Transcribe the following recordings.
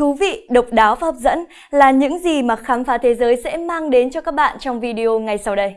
Thú vị, độc đáo và hấp dẫn là những gì mà khám phá thế giới sẽ mang đến cho các bạn trong video ngay sau đây.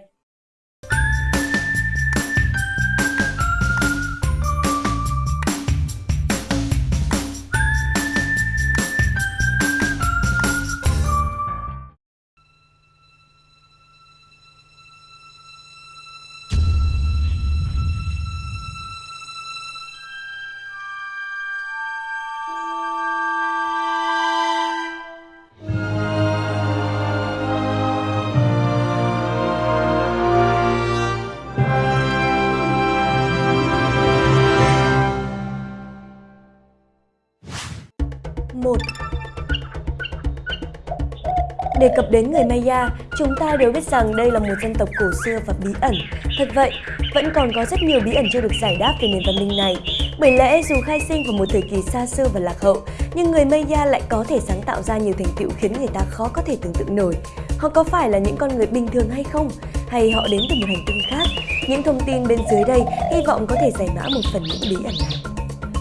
Đề cập đến người Maya, chúng ta đều biết rằng đây là một dân tộc cổ xưa và bí ẩn. Thật vậy, vẫn còn có rất nhiều bí ẩn chưa được giải đáp về nền văn minh này. Bởi lẽ dù khai sinh vào một thời kỳ xa xưa và lạc hậu, nhưng người Maya lại có thể sáng tạo ra nhiều thành tựu khiến người ta khó có thể tưởng tượng nổi. Họ có phải là những con người bình thường hay không? Hay họ đến từ một hành tinh khác? Những thông tin bên dưới đây hy vọng có thể giải mã một phần những bí ẩn này.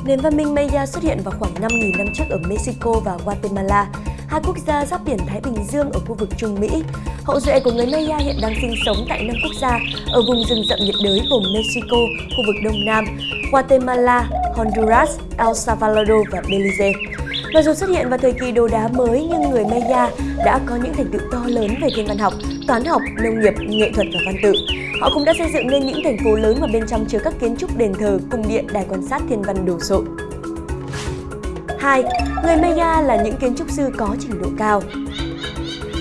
Nền văn minh Maya xuất hiện vào khoảng 5.000 năm trước ở Mexico và Guatemala hai quốc gia giáp biển Thái Bình Dương ở khu vực Trung Mỹ. Hậu duệ của người Maya hiện đang sinh sống tại năm quốc gia ở vùng rừng rậm nhiệt đới gồm Mexico, khu vực Đông Nam, Guatemala, Honduras, El Salvador và Belize. Mặc dù xuất hiện vào thời kỳ đồ đá mới nhưng người Maya đã có những thành tựu to lớn về thiên văn học, toán học, nông nghiệp, nghệ thuật và văn tự. Họ cũng đã xây dựng nên những thành phố lớn mà bên trong chứa các kiến trúc đền thờ, cung điện, đài quan sát thiên văn đồ sộ. 2. Người Maya là những kiến trúc sư có trình độ cao.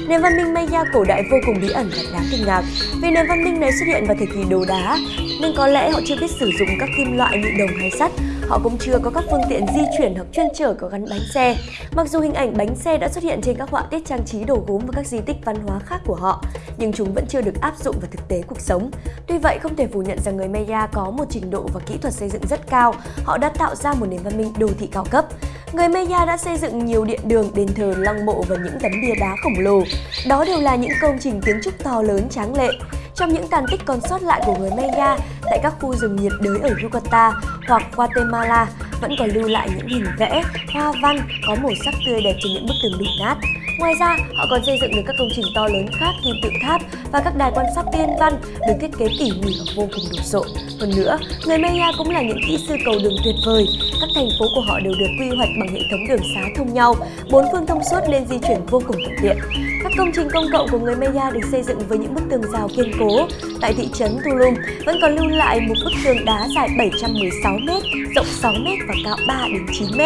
Nền văn minh Maya cổ đại vô cùng bí ẩn và đáng kinh ngạc vì nền văn minh này xuất hiện vào thời kỳ đồ đá nên có lẽ họ chưa biết sử dụng các kim loại như đồng hay sắt Họ cũng chưa có các phương tiện di chuyển hoặc chuyên chở có gắn bánh xe. Mặc dù hình ảnh bánh xe đã xuất hiện trên các họa tiết trang trí đồ gốm và các di tích văn hóa khác của họ, nhưng chúng vẫn chưa được áp dụng vào thực tế cuộc sống. Tuy vậy, không thể phủ nhận rằng người Maya có một trình độ và kỹ thuật xây dựng rất cao. Họ đã tạo ra một nền văn minh đô thị cao cấp. Người Maya đã xây dựng nhiều điện đường, đền thờ, lăng mộ và những tấm bia đá khổng lồ. Đó đều là những công trình kiến trúc to lớn tráng lệ. Trong những tàn tích còn sót lại của người Maya tại các khu rừng nhiệt đới ở Yucatan hoặc Guatemala vẫn còn lưu lại những hình vẽ, hoa văn có màu sắc tươi đẹp trên những bức tường đổ nát. Ngoài ra, họ còn xây dựng được các công trình to lớn khác như tượng tháp và các đài quan sát tiên văn được thiết kế tỉ mỉ và vô cùng đồ sộ. Hơn nữa, người Maya cũng là những kỹ sư cầu đường tuyệt vời. Các thành phố của họ đều được quy hoạch bằng hệ thống đường xá thông nhau, bốn phương thông suốt nên di chuyển vô cùng thuận tiện. Các công trình công cộng của người Maya được xây dựng với những bức tường rào kiên cố. Tại thị trấn Tulum vẫn còn lưu lại một bức tường đá dài 716 m, rộng 6 m và cao 3 đến 9 m.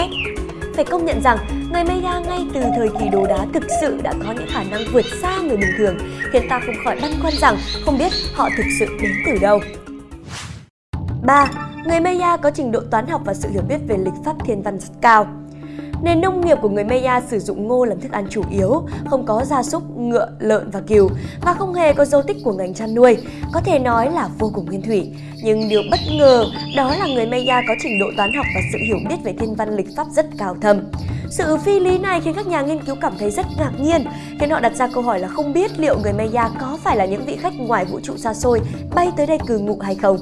Phải công nhận rằng, người Maya ngay từ thời kỳ đồ đá thực sự đã có những khả năng vượt xa người bình thường, khiến ta không khỏi băn khoăn rằng không biết họ thực sự đến từ đâu. 3. Người Maya có trình độ toán học và sự hiểu biết về lịch pháp thiên văn rất cao. Nền nông nghiệp của người Maya sử dụng ngô làm thức ăn chủ yếu, không có gia súc, ngựa, lợn và cừu và không hề có dấu tích của ngành chăn nuôi, có thể nói là vô cùng nguyên thủy. Nhưng điều bất ngờ đó là người Maya có trình độ toán học và sự hiểu biết về thiên văn lịch pháp rất cao thâm. Sự phi lý này khiến các nhà nghiên cứu cảm thấy rất ngạc nhiên, khiến họ đặt ra câu hỏi là không biết liệu người Maya có phải là những vị khách ngoài vũ trụ xa xôi bay tới đây cư ngụ hay không.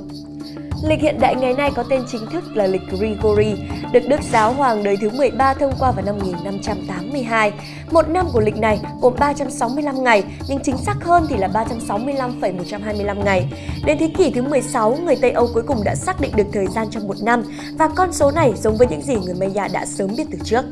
Lịch hiện đại ngày nay có tên chính thức là lịch Grigori, được Đức Giáo Hoàng đời thứ 13 thông qua vào năm 1582. Một năm của lịch này gồm 365 ngày, nhưng chính xác hơn thì là 365,125 ngày. Đến thế kỷ thứ 16, người Tây Âu cuối cùng đã xác định được thời gian trong một năm và con số này giống với những gì người Maya đã sớm biết từ trước.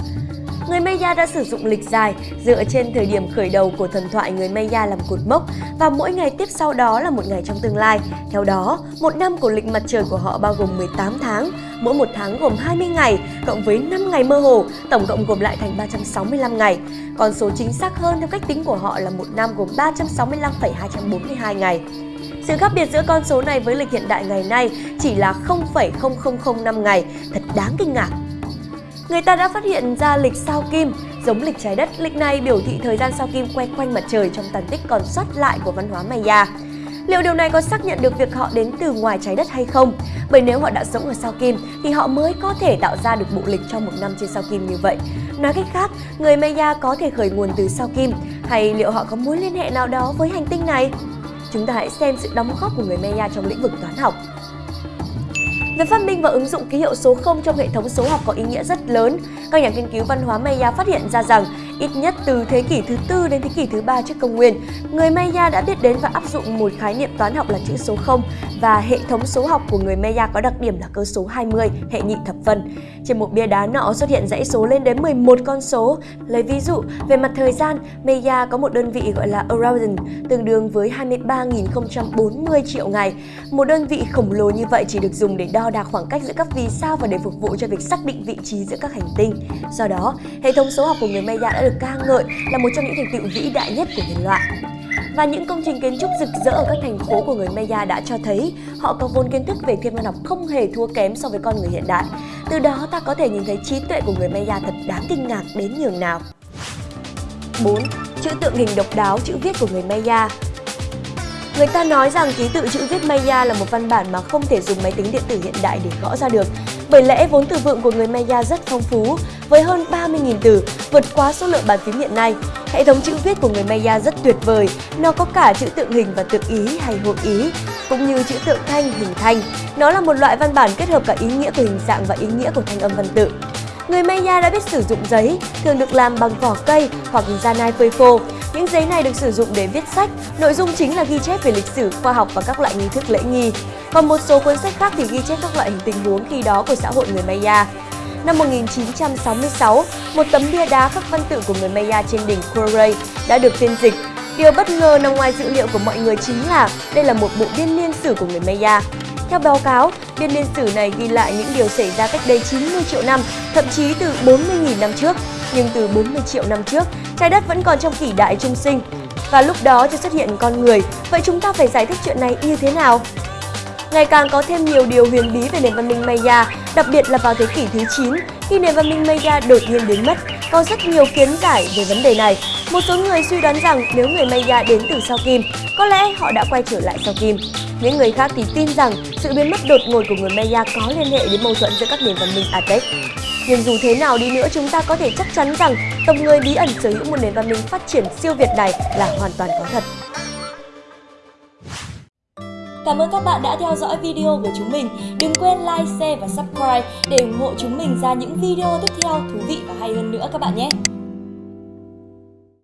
Người Maya đã sử dụng lịch dài dựa trên thời điểm khởi đầu của thần thoại người Maya làm cột mốc và mỗi ngày tiếp sau đó là một ngày trong tương lai. Theo đó, một năm của lịch mặt trời của họ bao gồm 18 tháng, mỗi một tháng gồm 20 ngày, cộng với 5 ngày mơ hồ, tổng cộng gồm lại thành 365 ngày. Con số chính xác hơn theo cách tính của họ là một năm gồm 365,242 ngày. Sự khác biệt giữa con số này với lịch hiện đại ngày nay chỉ là 0,0005 ngày, thật đáng kinh ngạc người ta đã phát hiện ra lịch sao kim. Giống lịch trái đất, lịch này biểu thị thời gian sao kim quay quanh mặt trời trong tàn tích còn sót lại của văn hóa Maya. Liệu điều này có xác nhận được việc họ đến từ ngoài trái đất hay không? Bởi nếu họ đã sống ở sao kim thì họ mới có thể tạo ra được bộ lịch cho một năm trên sao kim như vậy. Nói cách khác, người Maya có thể khởi nguồn từ sao kim hay liệu họ có mối liên hệ nào đó với hành tinh này? Chúng ta hãy xem sự đóng góp của người Maya trong lĩnh vực toán học. Việc phát minh và ứng dụng ký hiệu số 0 trong hệ thống số học có ý nghĩa rất lớn. các nhà nghiên cứu văn hóa Maya phát hiện ra rằng ít nhất từ thế kỷ thứ tư đến thế kỷ thứ ba trước công nguyên, người Maya đã biết đến và áp dụng một khái niệm toán học là chữ số 0 và hệ thống số học của người Maya có đặc điểm là cơ số 20, hệ nhị thập phân. Trên một bia đá nọ xuất hiện dãy số lên đến 11 con số. Lấy ví dụ, về mặt thời gian, Maya có một đơn vị gọi là Aradan, tương đương với 23.040 triệu ngày. Một đơn vị khổng lồ như vậy chỉ được dùng để đo đạc khoảng cách giữa các vì sao và để phục vụ cho việc xác định vị trí giữa các hành tinh. Do đó, hệ thống số học của người Maya đã được ca ngợi là một trong những thành tựu vĩ đại nhất của nhân loại. Và những công trình kiến trúc rực rỡ ở các thành phố của người Maya đã cho thấy họ có vốn kiến thức về thiên văn học không hề thua kém so với con người hiện đại. Từ đó ta có thể nhìn thấy trí tuệ của người Maya thật đáng kinh ngạc đến nhường nào. 4. Chữ tượng hình độc đáo chữ viết của người Maya Người ta nói rằng ký tự chữ viết Maya là một văn bản mà không thể dùng máy tính điện tử hiện đại để gõ ra được. Bởi lẽ vốn từ vựng của người Maya rất phong phú, với hơn 30.000 từ, vượt quá số lượng bàn phím hiện nay. Hệ thống chữ viết của người Maya rất tuyệt vời, nó có cả chữ tượng hình và tượng ý hay hội ý, cũng như chữ tượng thanh, hình thanh. Nó là một loại văn bản kết hợp cả ý nghĩa của hình dạng và ý nghĩa của thanh âm văn tự. Người Maya đã biết sử dụng giấy, thường được làm bằng vỏ cây hoặc da nai phơi khô. Những giấy này được sử dụng để viết sách, nội dung chính là ghi chép về lịch sử, khoa học và các loại nghi thức lễ nghi. Còn một số cuốn sách khác thì ghi chép các loại hình tình huống khi đó của xã hội người Maya. Năm 1966, một tấm bia đá khắc văn tự của người Maya trên đỉnh Koray đã được phiên dịch. Điều bất ngờ nằm ngoài dữ liệu của mọi người chính là đây là một bộ biên niên sử của người Maya. Theo báo cáo, biên niên sử này ghi lại những điều xảy ra cách đây 90 triệu năm, thậm chí từ 40.000 năm trước. Nhưng từ 40 triệu năm trước, trái đất vẫn còn trong kỷ đại trung sinh. Và lúc đó chưa xuất hiện con người, vậy chúng ta phải giải thích chuyện này như thế nào? Ngày càng có thêm nhiều điều huyền bí về nền văn minh Maya, đặc biệt là vào thế kỷ thứ 9, khi nền văn minh Maya đột nhiên biến mất. Có rất nhiều kiến giải về vấn đề này. Một số người suy đoán rằng nếu người Maya đến từ sao Kim, có lẽ họ đã quay trở lại sao Kim. Những người khác thì tin rằng sự biến mất đột ngột của người Maya có liên hệ đến mâu thuẫn giữa các nền văn minh Aztec. Nhưng dù thế nào đi nữa chúng ta có thể chắc chắn rằng tộc người bí ẩn sở hữu một nền văn minh phát triển siêu việt này là hoàn toàn có thật. Cảm ơn các bạn đã theo dõi video của chúng mình. Đừng quên like, share và subscribe để ủng hộ chúng mình ra những video tiếp theo thú vị và hay hơn nữa các bạn nhé.